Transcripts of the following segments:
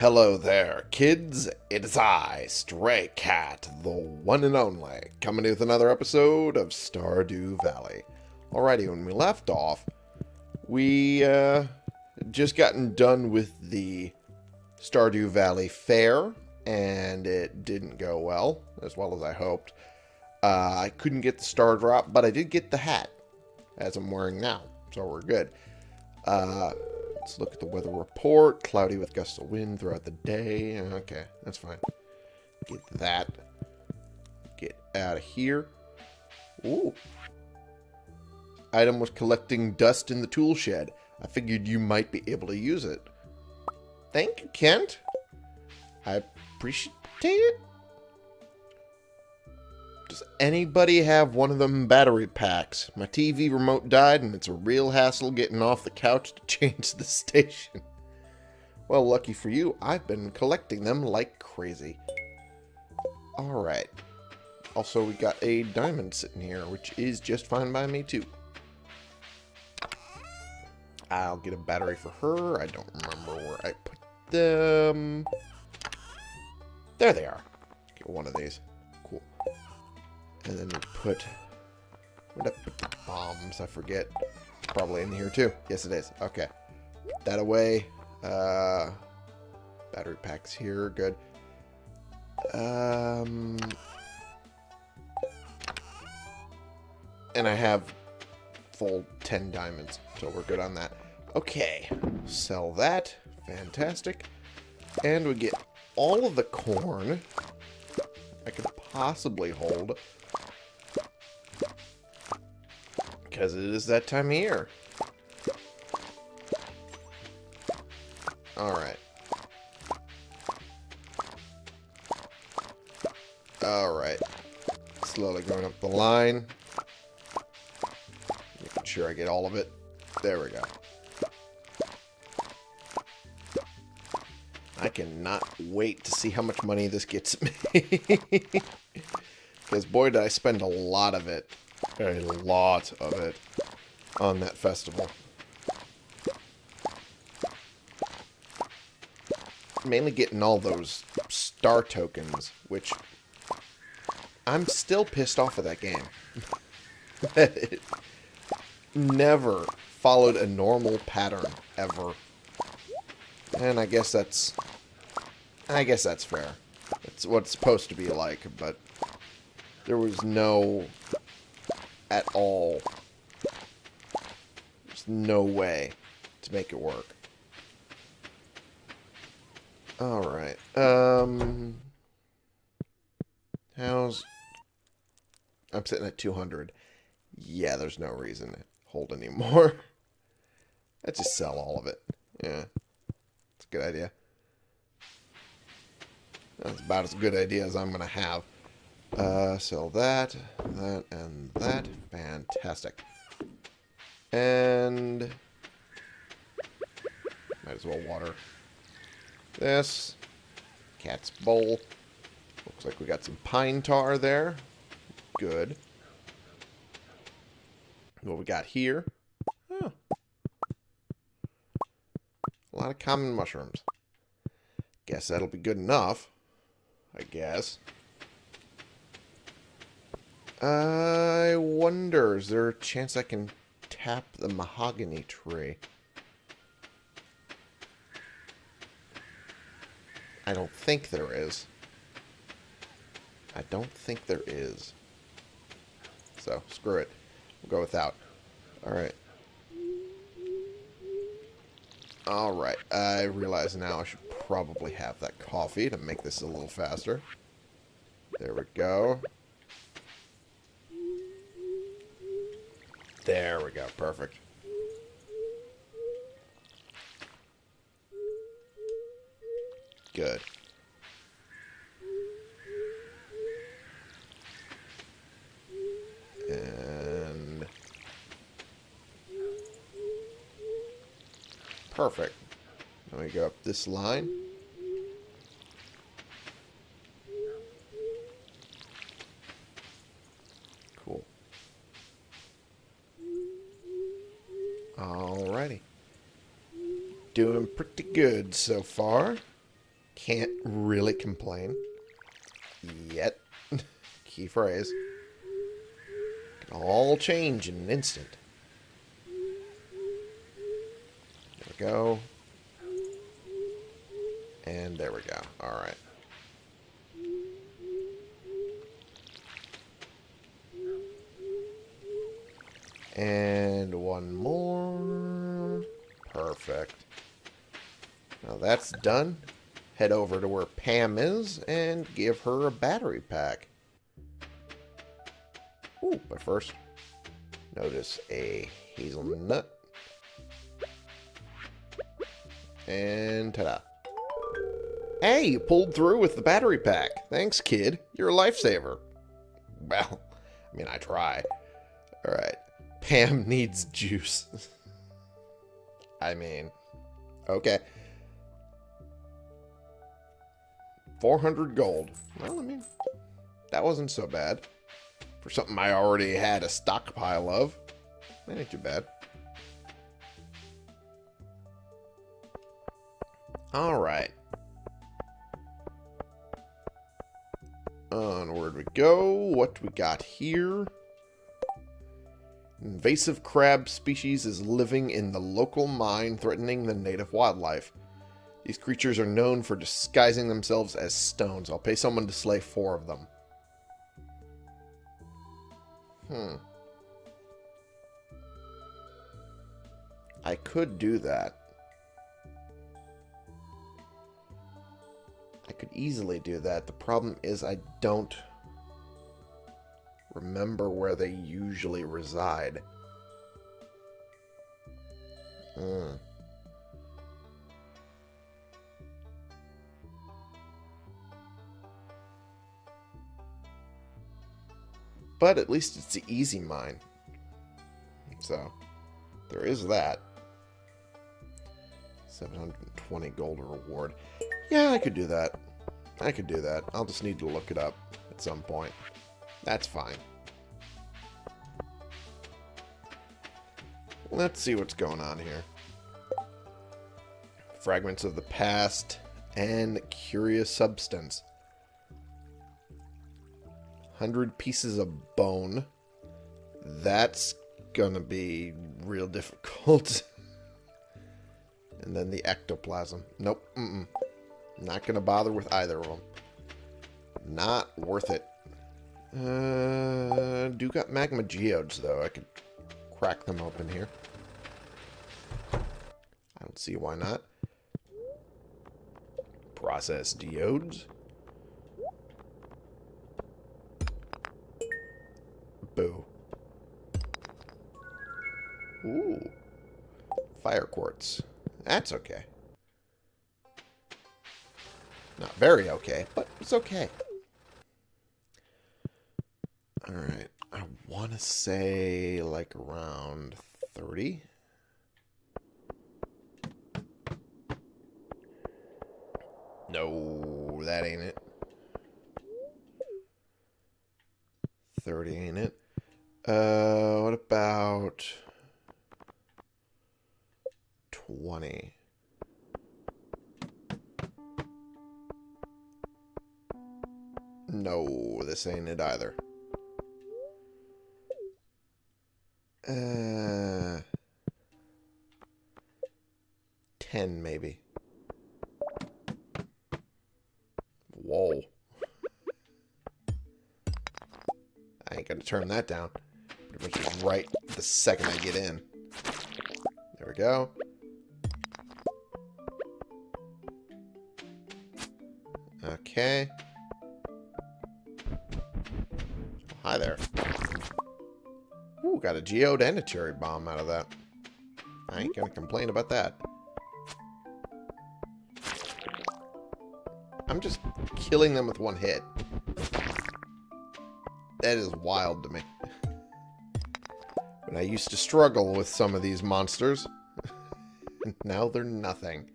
Hello there, kids. It is I, Stray Cat, the one and only, coming with another episode of Stardew Valley. Alrighty, when we left off, we uh, just gotten done with the Stardew Valley Fair, and it didn't go well, as well as I hoped. Uh, I couldn't get the star drop, but I did get the hat, as I'm wearing now, so we're good. Uh, let's look at the weather report. Cloudy with gusts of wind throughout the day. Okay, that's fine. Get that. Get out of here. Ooh. Item was collecting dust in the tool shed. I figured you might be able to use it. Thank you, Kent. I appreciate it. Does anybody have one of them battery packs? My TV remote died and it's a real hassle getting off the couch to change the station. Well, lucky for you, I've been collecting them like crazy. Alright. Also, we got a diamond sitting here, which is just fine by me, too. I'll get a battery for her. I don't remember where I put them. There they are. Get one of these. And then we put... Bombs? I forget. Probably in here too. Yes, it is. Okay. That away. Uh, battery packs here. Good. Um, and I have full 10 diamonds, so we're good on that. Okay. Sell that. Fantastic. And we get all of the corn I could possibly hold. Because it is that time of year. Alright. Alright. Slowly going up the line. Making sure I get all of it. There we go. I cannot wait to see how much money this gets me. Because boy, did I spend a lot of it. A lot of it on that festival. Mainly getting all those star tokens, which I'm still pissed off of that game. it never followed a normal pattern, ever. And I guess that's I guess that's fair. It's what it's supposed to be like, but there was no at all there's no way to make it work. Alright. Um how's I'm sitting at 200. Yeah, there's no reason to hold anymore. Let's just sell all of it. Yeah. It's a good idea. That's about as good idea as I'm going to have. Uh, sell that, that, and that. Fantastic. And... Might as well water this. Cat's bowl. Looks like we got some pine tar there. Good. What we got here? Oh. A lot of common mushrooms. Guess that'll be good enough. I guess. I wonder, is there a chance I can tap the mahogany tree? I don't think there is. I don't think there is. So, screw it. We'll go without. Alright. Alright, I realize now I should probably have that coffee to make this a little faster. There we go. There we go, perfect. Good. And... Perfect. Let me go up this line. Cool. Alrighty. Doing pretty so far. Can't really complain. Yet. Key phrase. Can all change in an instant. There we go. And there we go. Alright. And one more. Perfect. Now that's done. Head over to where Pam is and give her a battery pack. Ooh, but first, notice a hazelnut. And ta-da. Hey, you pulled through with the battery pack. Thanks, kid. You're a lifesaver. Well, I mean, I try. Alright. Pam needs juice. I mean, okay. 400 gold. Well, I mean, that wasn't so bad. For something I already had a stockpile of. That ain't too bad. Alright. Onward we go. What do we got here? Invasive crab species is living in the local mine, threatening the native wildlife. These creatures are known for disguising themselves as stones. I'll pay someone to slay four of them. Hmm. I could do that. I could easily do that. The problem is I don't remember where they usually reside. Hmm. But at least it's the easy mine. So, there is that. 720 gold reward. Yeah, I could do that. I could do that. I'll just need to look it up at some point. That's fine. Let's see what's going on here. Fragments of the past and curious substance. 100 pieces of bone. That's gonna be real difficult. and then the ectoplasm. Nope. Mm -mm. Not gonna bother with either of them. Not worth it. Uh, do got magma geodes, though. I could crack them open here. I don't see why not. Process geodes. Ooh. Fire quartz. That's okay. Not very okay, but it's okay. Alright. I want to say like around 30. No, that ain't it. 30 ain't it. Uh, what about 20? No, this ain't it either. Uh, 10 maybe. Whoa. I ain't gonna turn that down. Much just right the second I get in. There we go. Okay. Hi there. Ooh, got a geode and a cherry bomb out of that. I ain't gonna complain about that. I'm just killing them with one hit. That is wild to me. I used to struggle with some of these monsters. now they're nothing.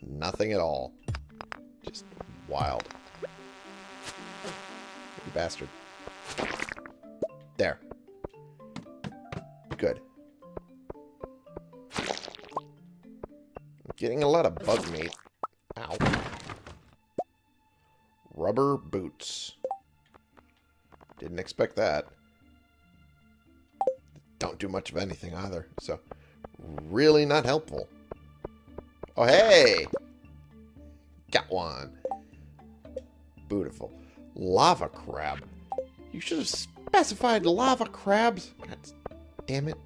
Nothing at all. Just wild. You bastard. There. Good. Getting a lot of bug meat. Ow. rubber boots. Didn't expect that. Don't do much of anything either, so really not helpful. Oh, hey! Got one. Beautiful. Lava crab. You should have specified lava crabs. God damn it.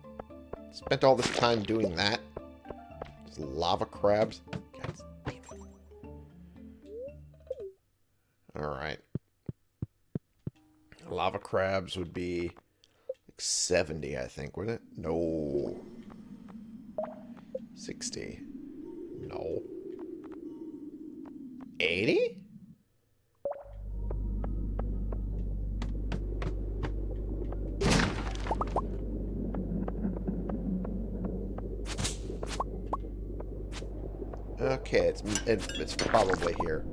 Spent all this time doing that. Just lava crabs. Alright. Lava crabs would be 70, I think, wouldn't it? No. 60. No. 80? Okay, it's it, it's probably here.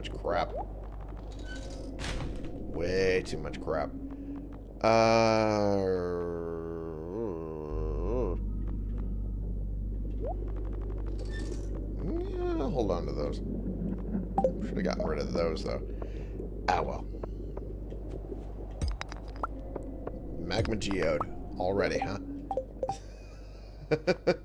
Much crap. Way too much crap. Uh... Yeah, hold on to those. Should have gotten rid of those, though. Ah, well. Magma geode. Already, huh?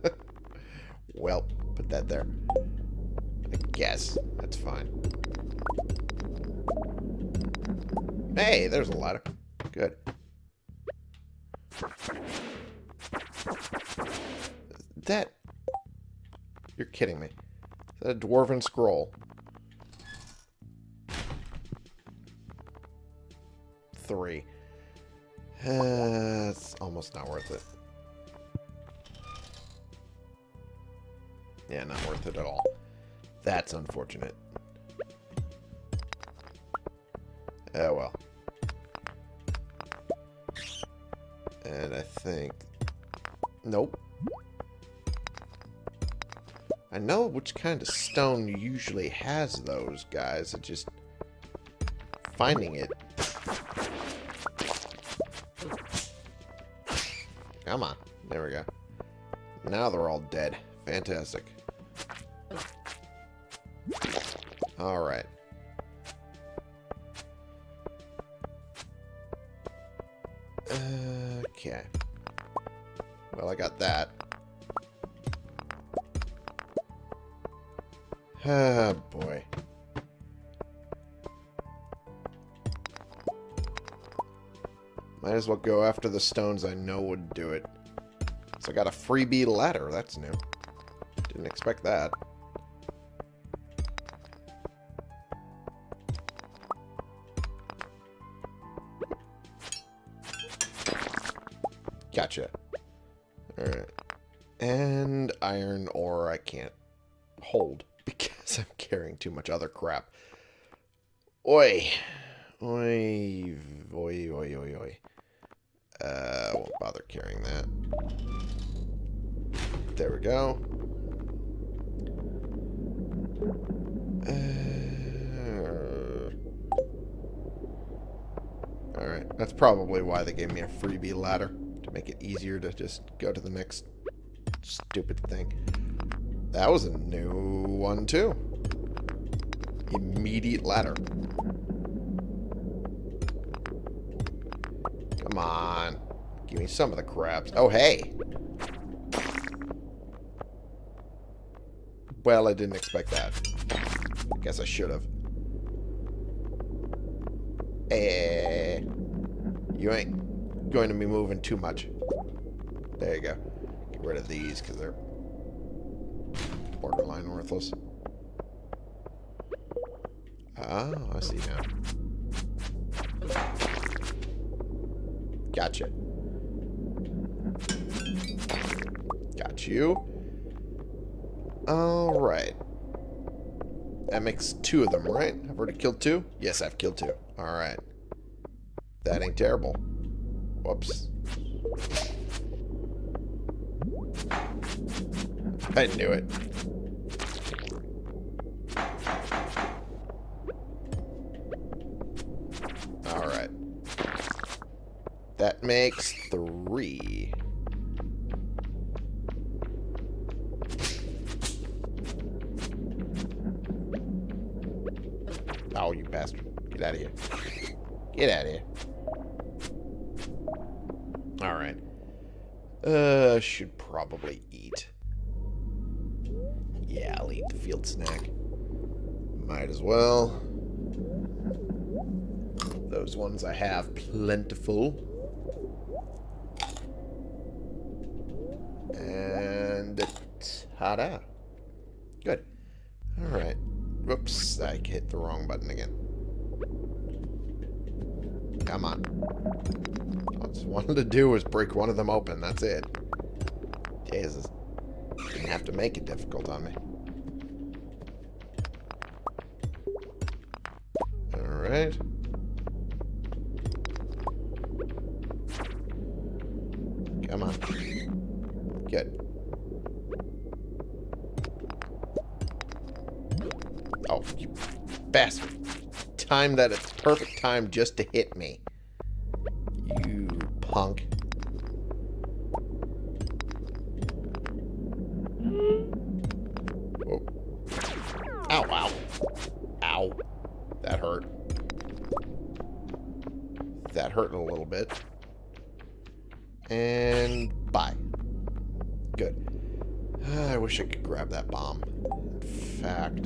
a dwarven scroll? Three. Uh, it's almost not worth it. Yeah, not worth it at all. That's unfortunate. Oh, well. And I think... Nope. I know which kind of stone usually has those, guys. It's just... Finding it. Come on. There we go. Now they're all dead. Fantastic. Alright. Okay. Well, I got that. Ah, boy. Might as well go after the stones I know would do it. So I got a freebie ladder. That's new. Didn't expect that. Gotcha. Alright. And iron ore I can't hold because I'm carrying too much other crap. Oi. Oi. Oi, oi, oi, oi. Uh, won't bother carrying that. There we go. Uh, Alright, that's probably why they gave me a freebie ladder. To make it easier to just go to the next stupid thing. That was a new one, too. Immediate ladder. Come on. Give me some of the crabs. Oh, hey. Well, I didn't expect that. Guess I should have. Eh. You ain't going to be moving too much. There you go. Get rid of these because they're borderline worthless. Oh, I see now. Gotcha. Got you. Alright. That makes two of them, right? I've already killed two? Yes, I've killed two. Alright. That ain't terrible. Whoops. I knew it. That makes three. Oh, you bastard. Get out of here. Get out of here. Alright. Uh, should probably eat. Yeah, I'll eat the field snack. Might as well. Those ones I have plentiful. And ta-da. Good. Alright. Whoops, I hit the wrong button again. Come on. All I wanted to do was break one of them open. That's it. Jesus. Didn't have to make it difficult on me. Alright. Come on. Good. Bastard. Time that it's perfect time just to hit me. You punk. Whoa. Ow, ow. Ow. That hurt. That hurt a little bit. And bye. Good. I wish I could grab that bomb. In fact...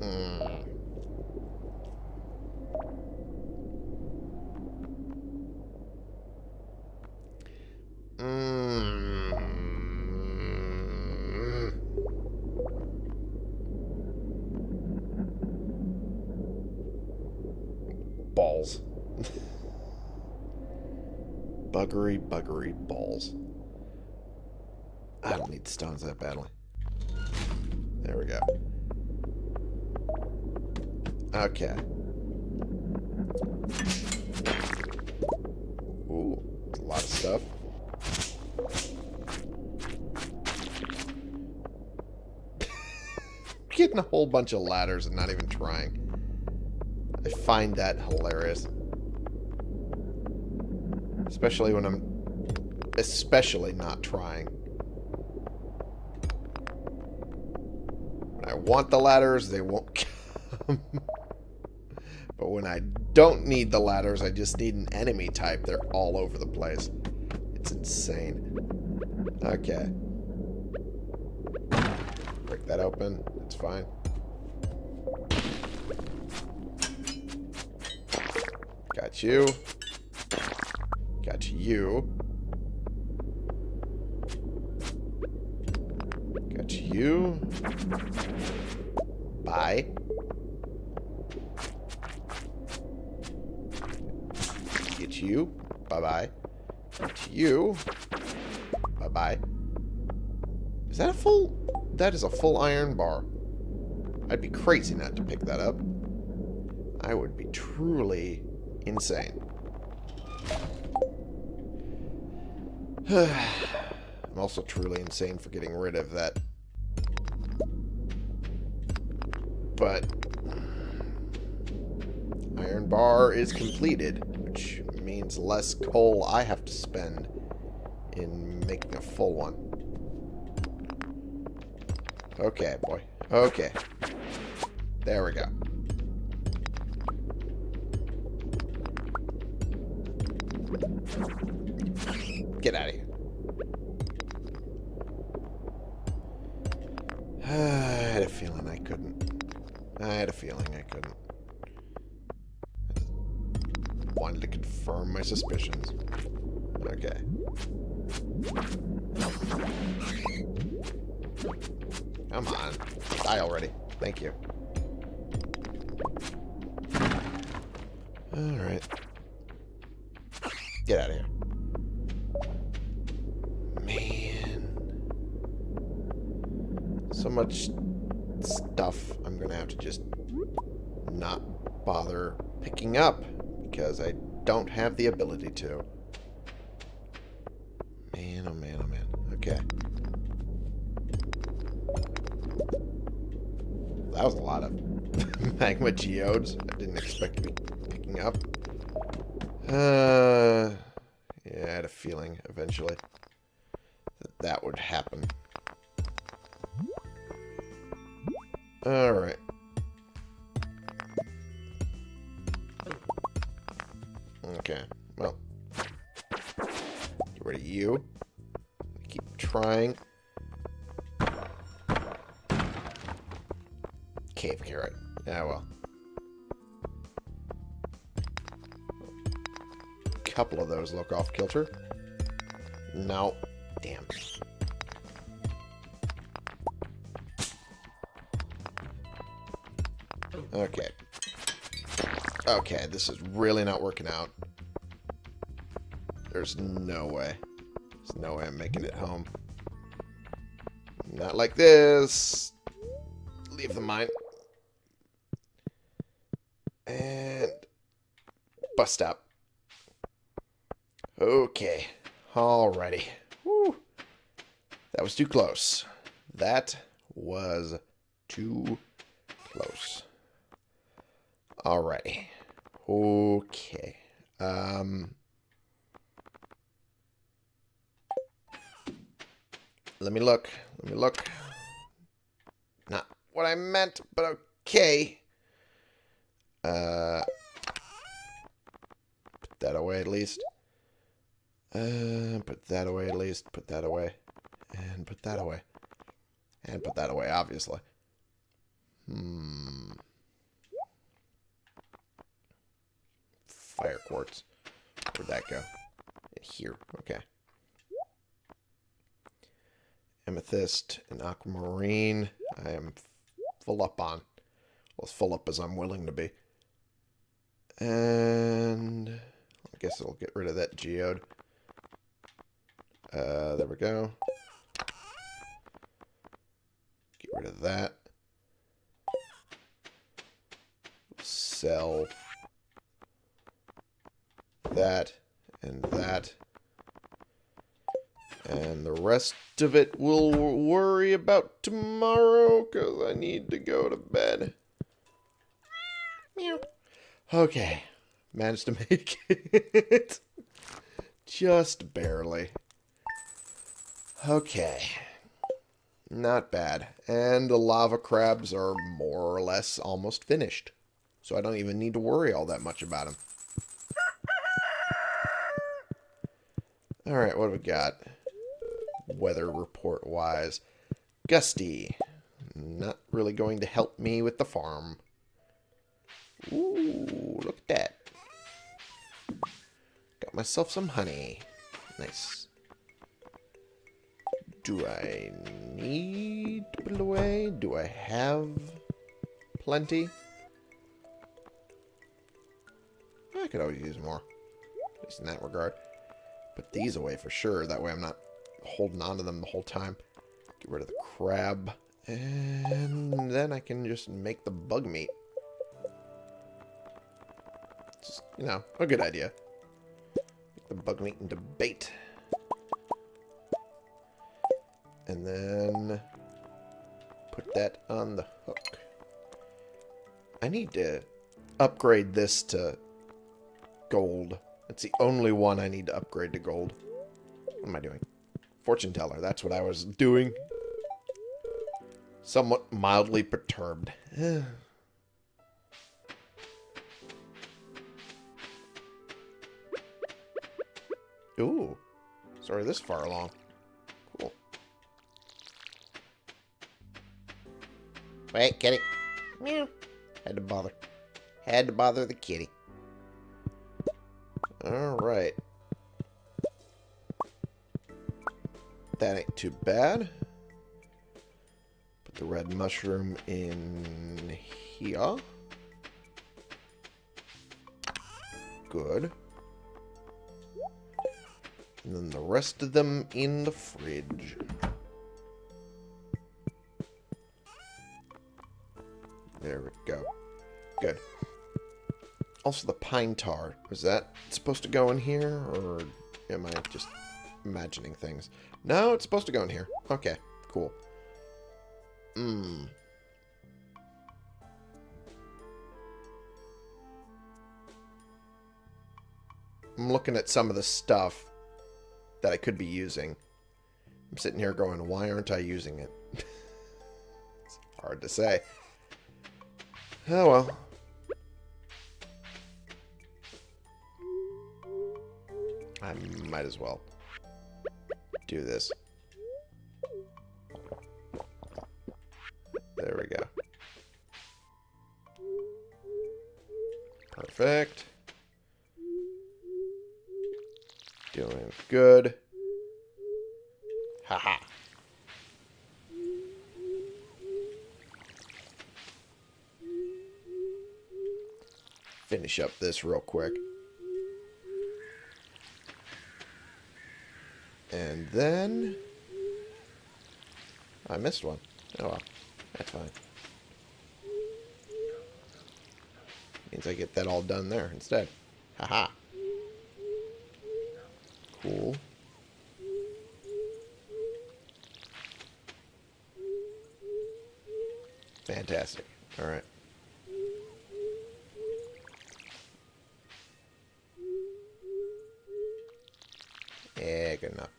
Mm. Mm. Balls. Buggery, buggery balls. I don't need stones that badly. There we go. Okay. Ooh, a lot of stuff. Getting a whole bunch of ladders and not even trying. I find that hilarious. Especially when I'm... Especially not trying. When I want the ladders, they won't come. but when I don't need the ladders, I just need an enemy type. They're all over the place. It's insane. Okay. Break that open. It's fine. Got you. Got you. Got you. Bye. Get you. Bye-bye. Get you. Bye-bye. Is that a full... That is a full iron bar. I'd be crazy not to pick that up. I would be truly insane. I'm also truly insane for getting rid of that. But iron bar is completed, which means less coal I have to spend in making a full one. Okay, boy. Okay. There we go. Suspicions. Okay. Come on. Die already. Thank you. Alright. Get out of here. Man. So much stuff I'm going to have to just not bother picking up because I don't have the ability to. Man, oh man, oh man. Okay. That was a lot of magma geodes I didn't expect to be picking up. Uh, yeah, I had a feeling eventually that that would happen. Alright. Trying. Cave carrot. Yeah, well. couple of those look off kilter. No. Damn. Okay. Okay, this is really not working out. There's no way. There's no way I'm making it home. Not like this. Leave the mine. And bust up. Okay. Alrighty. Whew. That was too close. That was too close. Alrighty. Okay. Um... Let me look. Let me look. Not what I meant, but okay. Uh, put that away at least. Uh, put that away at least. Put that away. And put that away. And put that away, obviously. Hmm. Fire quartz. Where'd that go? In Here. Okay. Amethyst and aquamarine. I am full up on. Well, as full up as I'm willing to be. And I guess I'll get rid of that geode. Uh, there we go. Get rid of that. Sell that and that. And the rest of it we'll worry about tomorrow because I need to go to bed. Meow. Okay. Managed to make it. Just barely. Okay. Not bad. And the lava crabs are more or less almost finished. So I don't even need to worry all that much about them. Alright, what do we got? Weather report wise. Gusty. Not really going to help me with the farm. Ooh, look at that. Got myself some honey. Nice. Do I need to put it away? Do I have plenty? I could always use more. At least in that regard. Put these away for sure. That way I'm not holding on to them the whole time. Get rid of the crab. And then I can just make the bug meat. Just, you know, a good idea. Make the bug meat into bait. And then put that on the hook. I need to upgrade this to gold. It's the only one I need to upgrade to gold. What am I doing? Fortune teller. That's what I was doing. Somewhat mildly perturbed. Ooh. Sorry, this far along. Cool. Wait, kitty. Meow. Had to bother. Had to bother the kitty. Alright. That ain't too bad. Put the red mushroom in here. Good. And then the rest of them in the fridge. There we go. Good. Also, the pine tar. Was that supposed to go in here? Or am I just imagining things? No, it's supposed to go in here. Okay, cool. Mmm. I'm looking at some of the stuff that I could be using. I'm sitting here going, why aren't I using it? it's hard to say. Oh well. I might as well do this. There we go. Perfect. Doing good. Haha. -ha. Finish up this real quick. And then... I missed one. Oh well. That's fine. Means I get that all done there instead. Haha. -ha. Cool. Fantastic. Alright. Yeah, good enough.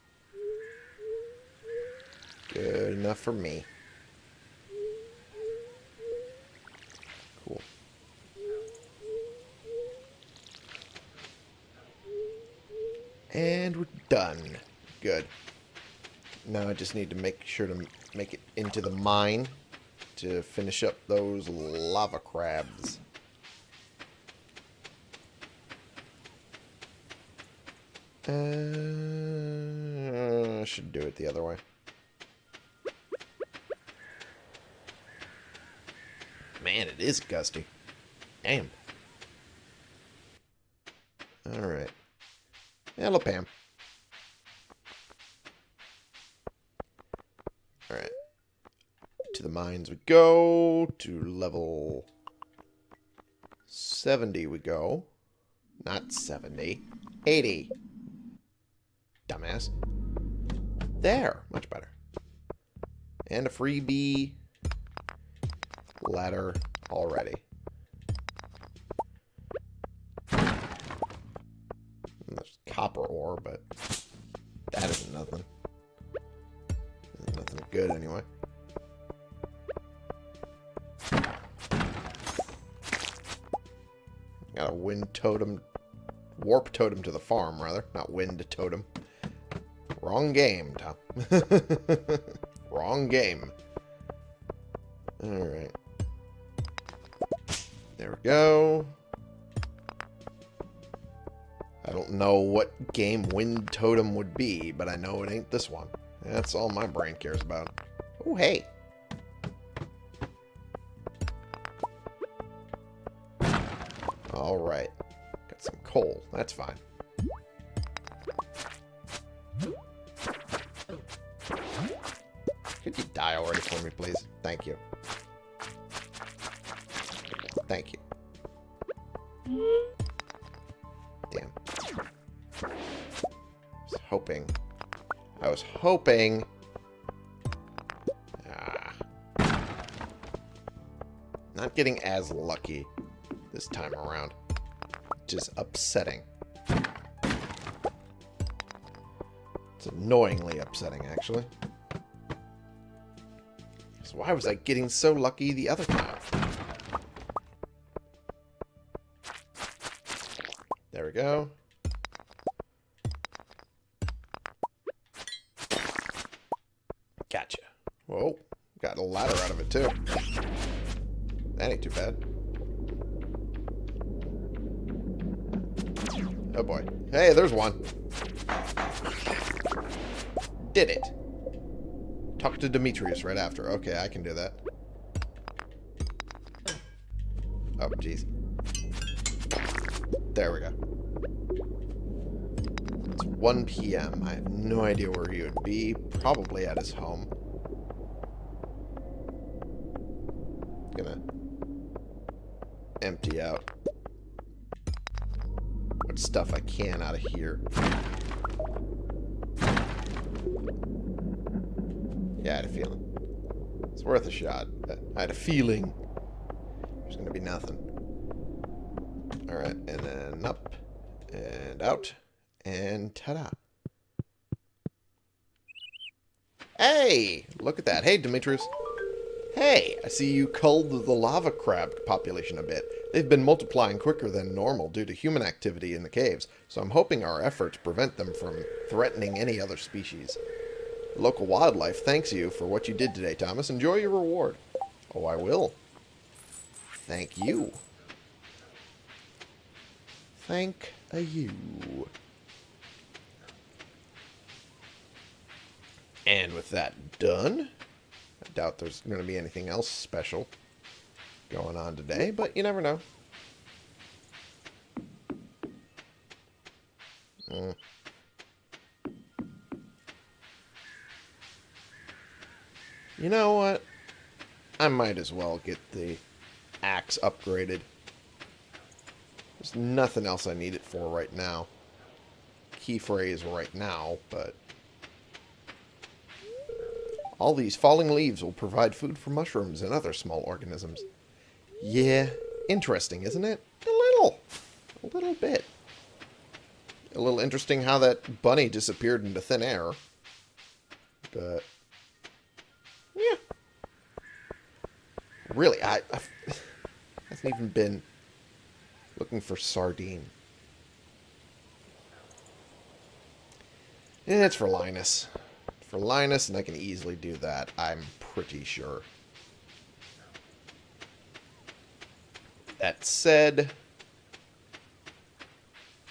Good enough for me. Cool. And we're done. Good. Now I just need to make sure to make it into the mine to finish up those lava crabs. Uh, I should do it the other way. Man, it is gusty. Damn. Alright. Hello, Pam. Alright. To the mines we go. To level 70 we go. Not 70. 80. Dumbass. There. Much better. And a freebie ladder already. Totem, warp totem to the farm, rather. Not wind totem. Wrong game, Tom. Wrong game. Alright. There we go. I don't know what game Wind Totem would be, but I know it ain't this one. That's all my brain cares about. Oh, hey. Alright. Got That's fine. Could you die already for me, please? Thank you. Thank you. Damn. I was hoping. I was hoping. Ah. Not getting as lucky this time around. Which is upsetting. It's annoyingly upsetting, actually. So why was I getting so lucky the other time? There we go. Gotcha. Whoa. Got a ladder out of it, too. That ain't too bad. Oh, boy. Hey, there's one. Did it. Talk to Demetrius right after. Okay, I can do that. Oh, jeez. There we go. It's 1 p.m. I have no idea where he would be. Probably at his home. Gonna empty out stuff I can out of here. Yeah, I had a feeling. It's worth a shot, but I had a feeling there's gonna be nothing. Alright, and then up And out. And ta-da. Hey! Look at that. Hey, Demetrius. Hey, I see you culled the lava crab population a bit. They've been multiplying quicker than normal due to human activity in the caves, so I'm hoping our efforts prevent them from threatening any other species. Local wildlife thanks you for what you did today, Thomas. Enjoy your reward. Oh, I will. Thank you. Thank you. And with that done, I doubt there's going to be anything else special going on today, but you never know. Mm. You know what? I might as well get the axe upgraded. There's nothing else I need it for right now. Key phrase right now, but... All these falling leaves will provide food for mushrooms and other small organisms. Yeah, interesting, isn't it? A little. A little bit. A little interesting how that bunny disappeared into thin air. But, yeah. Really, I, I've, hasn't even been looking for sardine. It's for Linus. For Linus, and I can easily do that, I'm pretty sure. That said,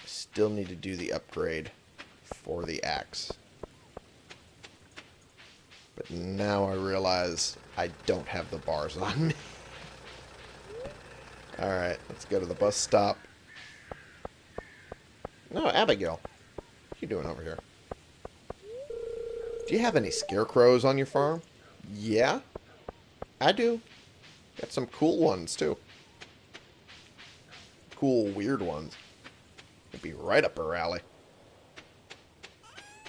still need to do the upgrade for the axe. But now I realize I don't have the bars on me. Alright, let's go to the bus stop. No, Abigail. What are you doing over here? Do you have any scarecrows on your farm? Yeah, I do. Got some cool ones, too. Cool, weird ones. It'd be right up her alley.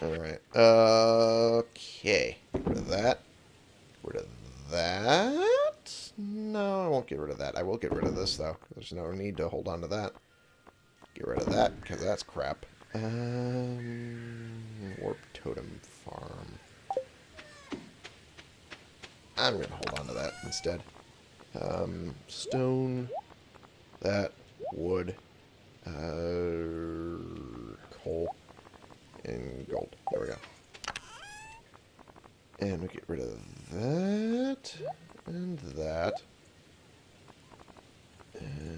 Alright. Okay. Get rid of that. Get rid of that. No, I won't get rid of that. I will get rid of this, though. There's no need to hold on to that. Get rid of that, because that's crap. Um, Warp Totem Farm. I'm going to hold on to that instead. Um, stone, that, wood, uh, coal, and gold. There we go. And we get rid of that, and that. And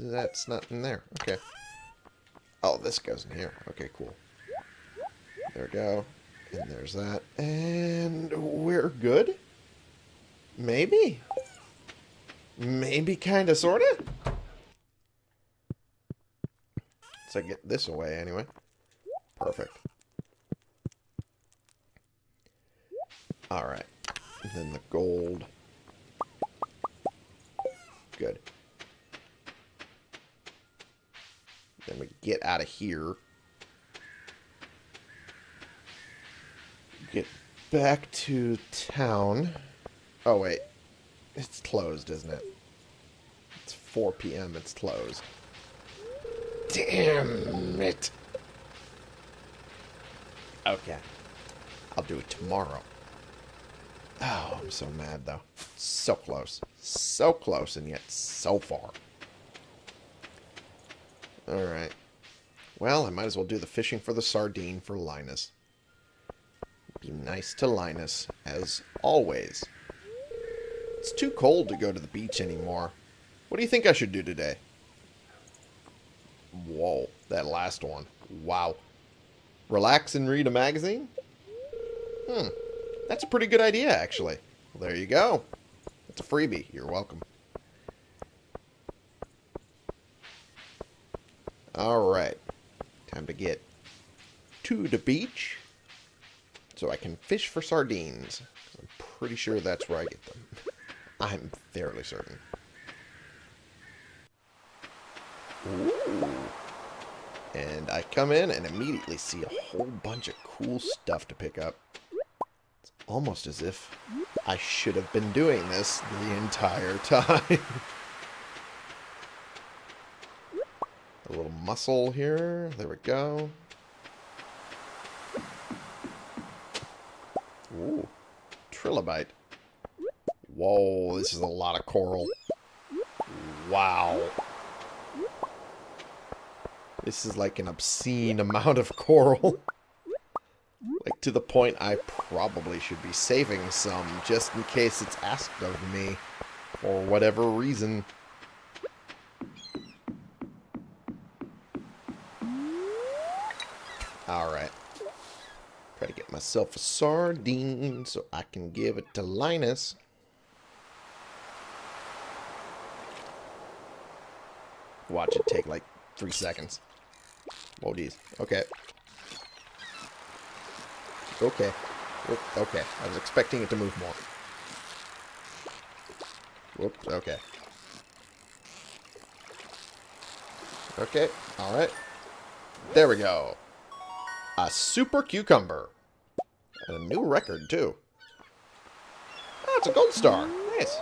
that's not in there. Okay. Oh, this goes in here. Okay, cool. There we go. And there's that. And we're good? Maybe? Maybe, kind of, sort of? So get this away anyway. Perfect. Alright. Then the gold. Good. Then we get out of here. Get back to town. Oh, wait. It's closed, isn't it? It's 4 p.m. It's closed. Damn it. Okay. I'll do it tomorrow. Oh, I'm so mad, though. So close. So close, and yet so far. Alright. Well, I might as well do the fishing for the sardine for Linus. Be nice to Linus, as always. It's too cold to go to the beach anymore. What do you think I should do today? Whoa, that last one. Wow. Relax and read a magazine? Hmm. That's a pretty good idea, actually. Well, there you go. It's a freebie. You're welcome. Alright. Time to get to the beach so I can fish for sardines. I'm pretty sure that's where I get them. I'm fairly certain. Ooh. And I come in and immediately see a whole bunch of cool stuff to pick up. It's almost as if I should have been doing this the entire time. A little mussel here. There we go. Ooh. Trilobite. Whoa, this is a lot of coral. Wow. This is like an obscene amount of coral. like to the point I probably should be saving some just in case it's asked of me for whatever reason. Alright. Try to get myself a sardine so I can give it to Linus. Watch it take like three seconds. Oh, geez. Okay. Okay. Okay. I was expecting it to move more. Whoops. Okay. Okay. Alright. There we go. A super cucumber. And a new record, too. Oh, it's a gold star. Nice.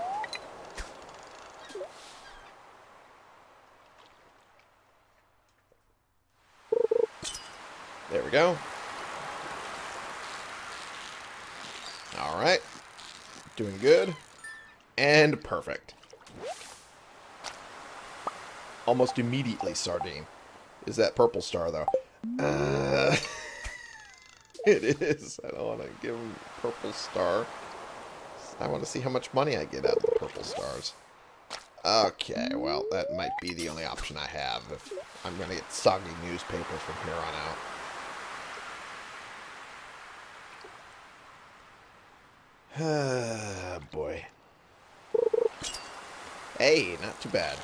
We go. Alright. Doing good. And perfect. Almost immediately sardine. Is that purple star, though? Uh, it is. I don't want to give him purple star. I want to see how much money I get out of the purple stars. Okay, well, that might be the only option I have if I'm going to get soggy newspaper from here on out. Boy. Hey, not too bad.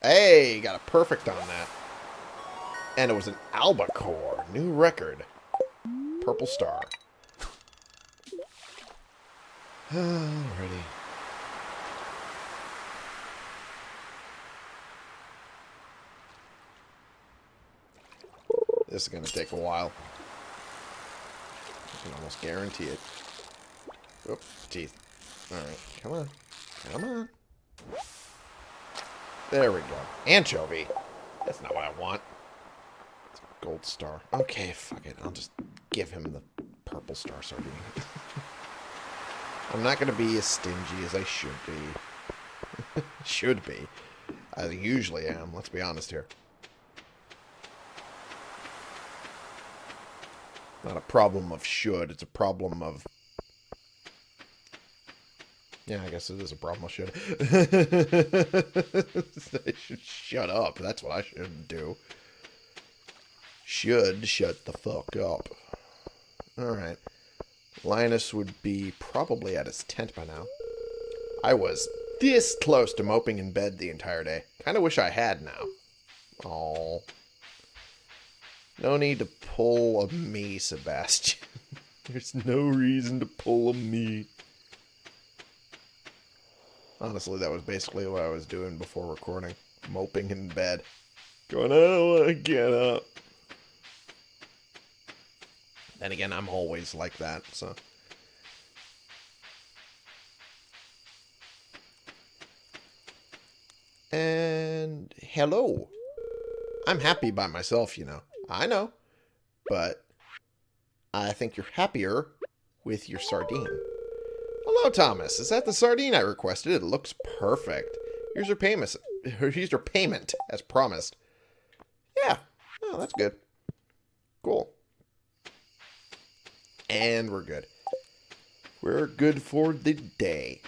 Hey, got a perfect on that. And it was an albacore. New record. Purple star. Alrighty. This is going to take a while. I can almost guarantee it. Oop, teeth. Alright, come on. Come on. There we go. Anchovy. That's not what I want. It's a gold star. Okay, fuck it. I'll just give him the purple star sardine. I'm not going to be as stingy as I should be. should be. I usually am, let's be honest here. Not a problem of should, it's a problem of... Yeah, I guess it is a problem of should. I should shut up. That's what I should do. Should shut the fuck up. Alright. Linus would be probably at his tent by now. I was this close to moping in bed the entire day. Kind of wish I had now. Oh. No need to pull a me, Sebastian. There's no reason to pull a me. Honestly, that was basically what I was doing before recording. Moping in bed. Going, I uh, don't want to get up. Then again, I'm always like that, so... And hello. I'm happy by myself, you know. I know. But I think you're happier with your sardine. Hello, Thomas. Is that the sardine I requested? It looks perfect. Here's your payment. Here's your payment, as promised. Yeah. Oh, that's good. Cool. And we're good. We're good for the day.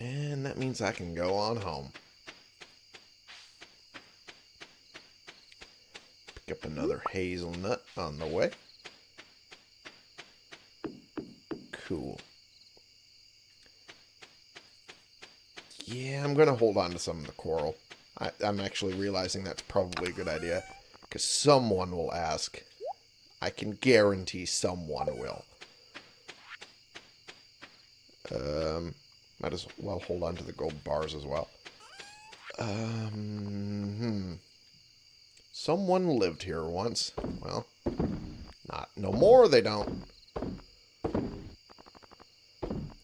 And that means I can go on home. Pick up another hazelnut on the way. Cool. Yeah, I'm going to hold on to some of the coral. I, am actually realizing that's probably a good idea. Because someone will ask. I can guarantee someone will. Um, might as well hold on to the gold bars as well. Um, hmm. Someone lived here once. Well, not no more they don't.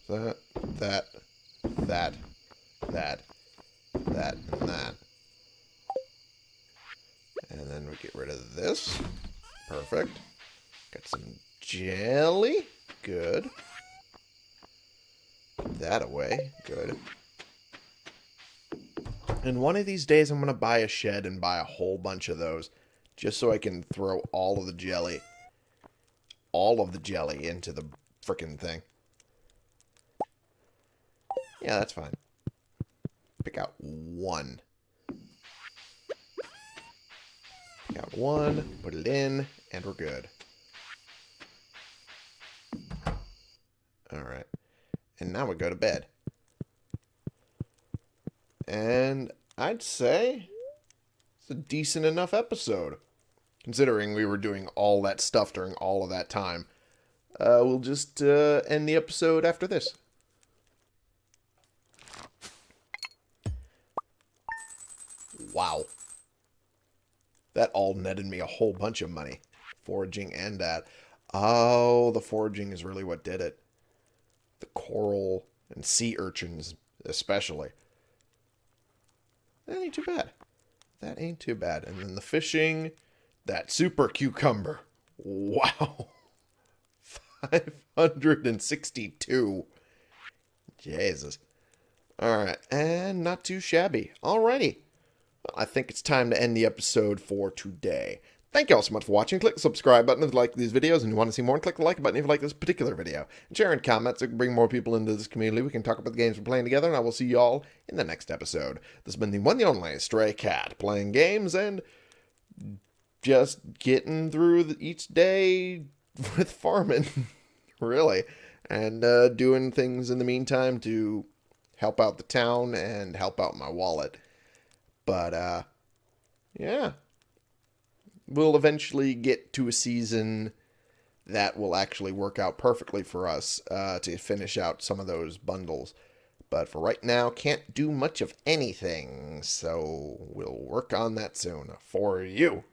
that, that, that, that, that, and that. And then we get rid of this. Perfect. Got some jelly. Good. That away. Good. And one of these days, I'm going to buy a shed and buy a whole bunch of those. Just so I can throw all of the jelly. All of the jelly into the frickin' thing. Yeah, that's fine. Pick out one. Pick out one, put it in, and we're good. Alright. And now we go to bed. And I'd say it's a decent enough episode. Considering we were doing all that stuff during all of that time. Uh, we'll just uh, end the episode after this. Wow. That all netted me a whole bunch of money. Foraging and that. Oh, the foraging is really what did it. The coral and sea urchins, especially. That ain't too bad. That ain't too bad. And then the fishing, that super cucumber. Wow. 562. Jesus. Alright, and not too shabby. Alrighty. Well, I think it's time to end the episode for today. Thank you all so much for watching. Click the subscribe button if you like these videos and you want to see more. And click the like button if you like this particular video. And share and comments so can bring more people into this community. We can talk about the games we're playing together. And I will see you all in the next episode. This has been the one and only Stray Cat. Playing games and just getting through the, each day with farming. really. And uh, doing things in the meantime to help out the town and help out my wallet. But, uh, yeah we'll eventually get to a season that will actually work out perfectly for us uh, to finish out some of those bundles. But for right now, can't do much of anything, so we'll work on that soon for you.